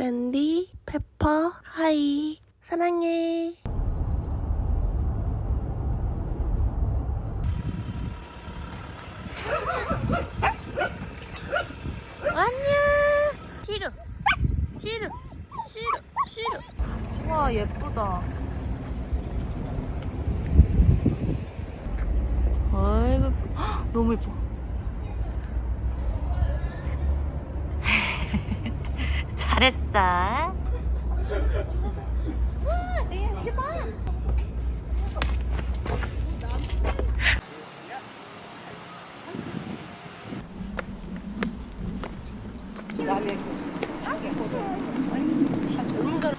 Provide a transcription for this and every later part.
브랜디, 페퍼, 하이. 사랑해. 안녕. 싫어. 싫어. 싫어. 싫어. 와, 예쁘다. 아이고, 헉, 너무 예뻐. 잘했어.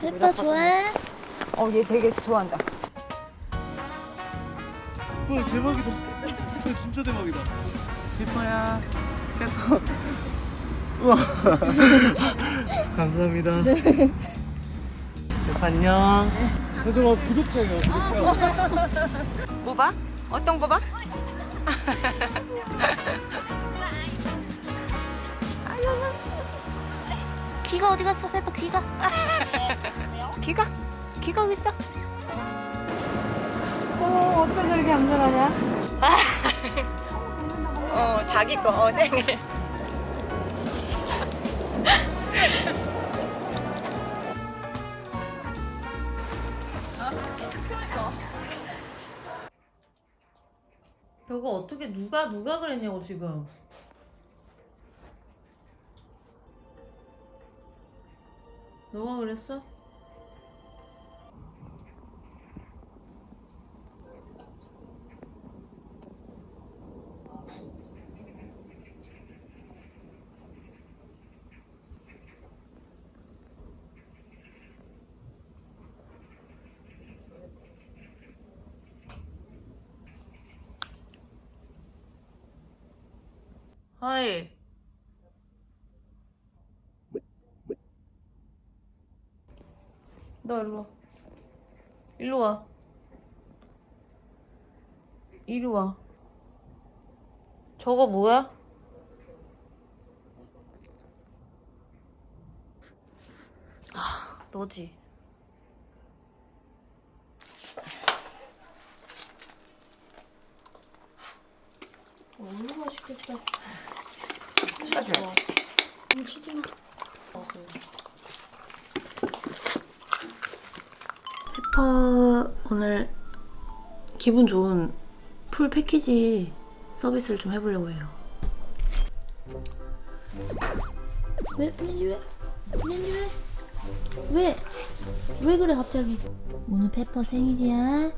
페퍼 좋아해? 어, 얘 되게 좋아한다. 와 대박이다. 이거 진짜 대박이다. 예뻐야. 예뻐. 우와. 감사합니다. 네. 안녕. 저 구독자예요. 구독자. 뭐 봐? 어떤 거 봐? 귀가 어디 갔어, 페퍼 귀가? 귀가? 귀가 어디 있어? 어, 어쩜 저렇게 얌전하냐? 어, 자기 거, 어, 생일. 저거 어떻게 누가 누가 그랬냐고 지금 너가 그랬어? 하이. 너 일로 와. 일로 와. 이리 와. 저거 뭐야? 아 너지 너무 맛있겠다. 음, 치지 마. 페퍼 오늘 기분 좋은 full 패키지 서비스를 좀 해보려고 해요. 왜? 왜? 왜? 왜? 왜 그래 갑자기? 오늘 페퍼 생일이야.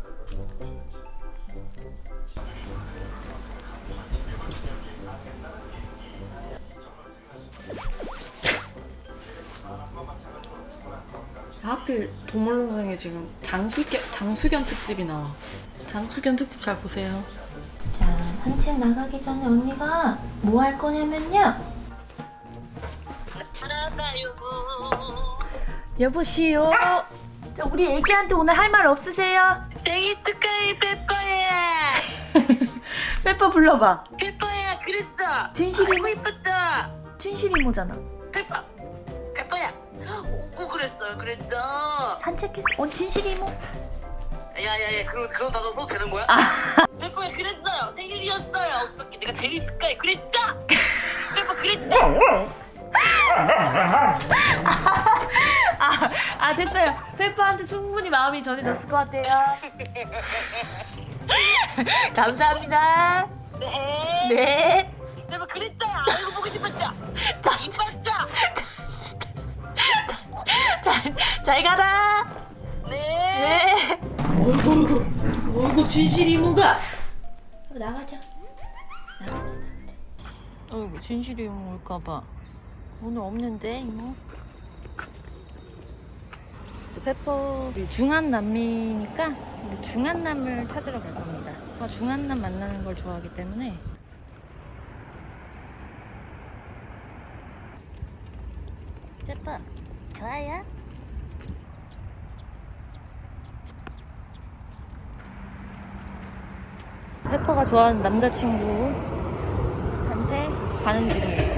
하필 동물농장에 지금 장수견, 장수견 특집이 나와. 장수견 특집 잘 보세요. 자, 산책 나가기 전에 언니가 뭐 할 거냐면요. 여보시오. 자, 우리 애기한테 오늘 할 말 없으세요? 생일 축하해 페퍼야 빼빼 불러봐. 페퍼야 그랬어 진실이 아이고 이뻤다 진실이 모잖아. 페퍼 오고 그랬어요 그랬어 산책해. 어, 진실이 모. 야야야 그런 그런 단어 써도 되는 거야? 페퍼야 그랬어요 생일이었어요 어떻게 내가 생일 축하해 그랬죠? 페퍼 그랬죠? 아, 아 됐어요. 페퍼한테 충분히 마음이 전해졌을 것 같아요. 감사합니다. 네 네. 페퍼 그랬죠? 아이고 보고 싶었죠? 이뻤죠? 잘, 잘 가라. 네 네. 어이구, 어이구, 진실 이모가. 나가자. 나가자, 나가자. 어이구, 진실 이모 올까봐. 오늘 없는데, 이모. 페퍼 우리 중한남미니까 우리 중한남을 찾으러 갈 겁니다. 제가 중한남 만나는 걸 좋아하기 때문에 페퍼 좋아요? 페퍼가 좋아하는 남자친구한테 가는 중이에요.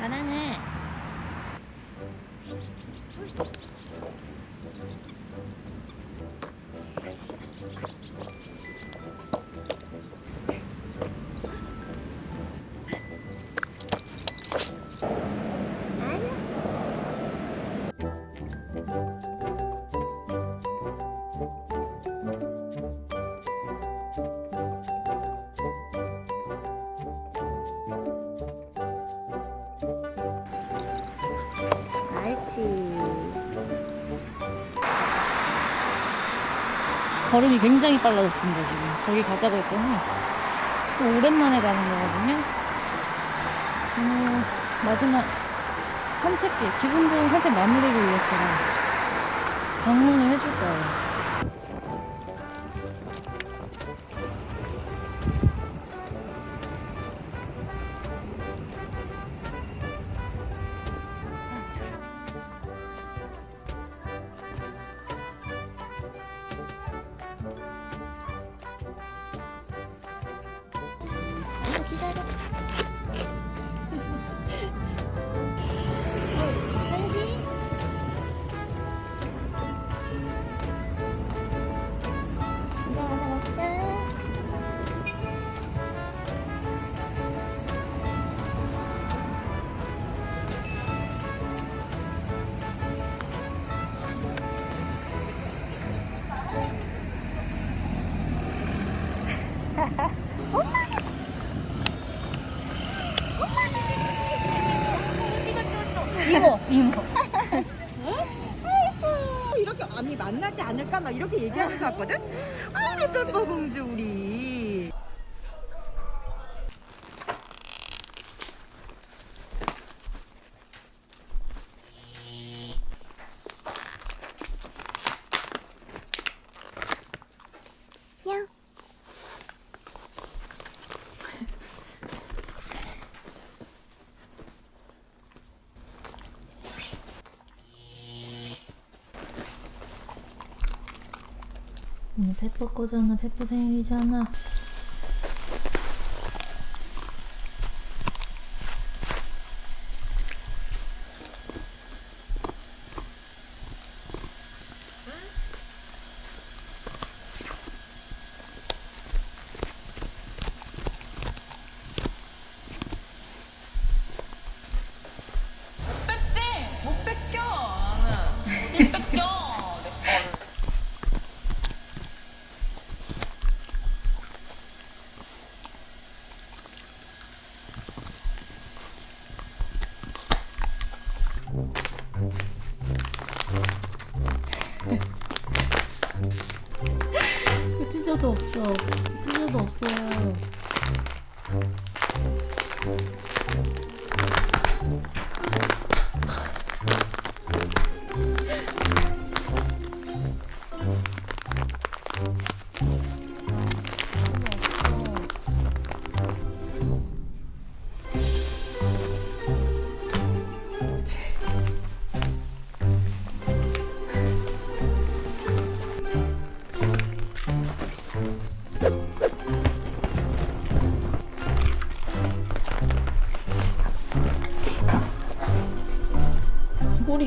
잘하네. 걸음이 굉장히 빨라졌습니다, 지금. 거기 가자고 했더니 또 오랜만에 가는 거거든요. 어, 마지막 산책길, 기분 좋은 산책 마무리를 위해서 방문을 해줄 거예요. 이렇게 아니 만나지 않을까 막 이렇게 얘기하면서 왔거든. 아 우리 빼빼 공주 우리. 오늘 페퍼 거잖아. 페퍼 생일이잖아. 없어. 찢어도 없어요.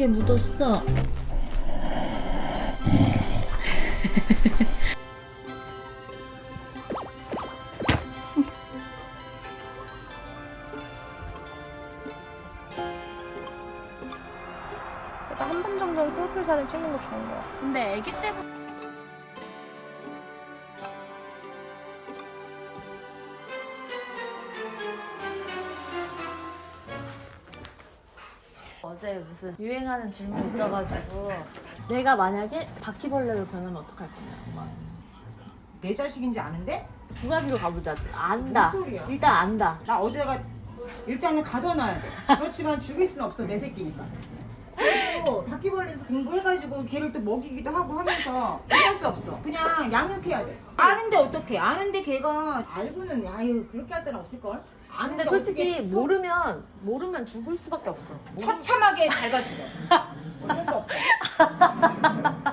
꼬리에 묻었어. 한번 정도는 프로필 사진 찍는 거 좋은 거 같아. 근데 아기 때부터 무슨 유행하는 질문 있어가지고 내가 만약에 바퀴벌레로 변하면 어떡할 거냐 엄마 내 자식인지 아는데? 두 가지로 가보자 안다? 일단 안다 나 어디다가 일단은 가둬놔야 돼. 그렇지만 죽일 순 없어 내 새끼니까. 또 바퀴벌레에서 공부해가지고 걔를 또 먹이기도 하고 하면서 어쩔 수 없어. 그냥 양육해야 돼. 아는데 어떡해. 아는데 걔가 알고는 아유 그렇게 할 사람 없을걸? 아는데 근데 솔직히 어떻게 모르면 모르면 죽을 수밖에 없어. 처참하게 잘 가지고. 어쩔 수 없어.